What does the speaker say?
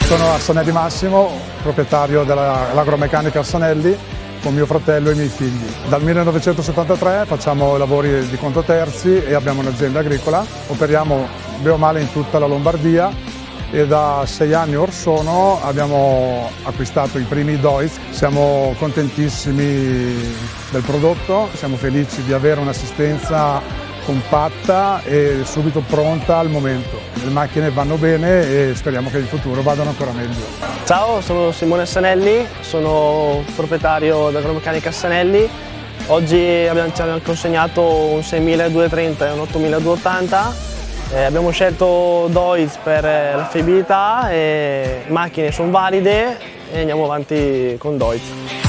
Sono Arsanelli Massimo, proprietario dell'agromeccanica Arsanelli con mio fratello e i miei figli. Dal 1973 facciamo lavori di conto terzi e abbiamo un'azienda agricola. Operiamo bene o male in tutta la Lombardia e da sei anni or sono abbiamo acquistato i primi Deutz. Siamo contentissimi del prodotto, siamo felici di avere un'assistenza compatta e subito pronta al momento. Le macchine vanno bene e speriamo che in futuro vadano ancora meglio. Ciao, sono Simone Sanelli, sono proprietario dell'Agromeccanica Sanelli. Oggi abbiamo, ci abbiamo consegnato un 6230 e un 8280. Eh, abbiamo scelto Deutz per la fiabilità, e macchine sono valide e andiamo avanti con Deutz.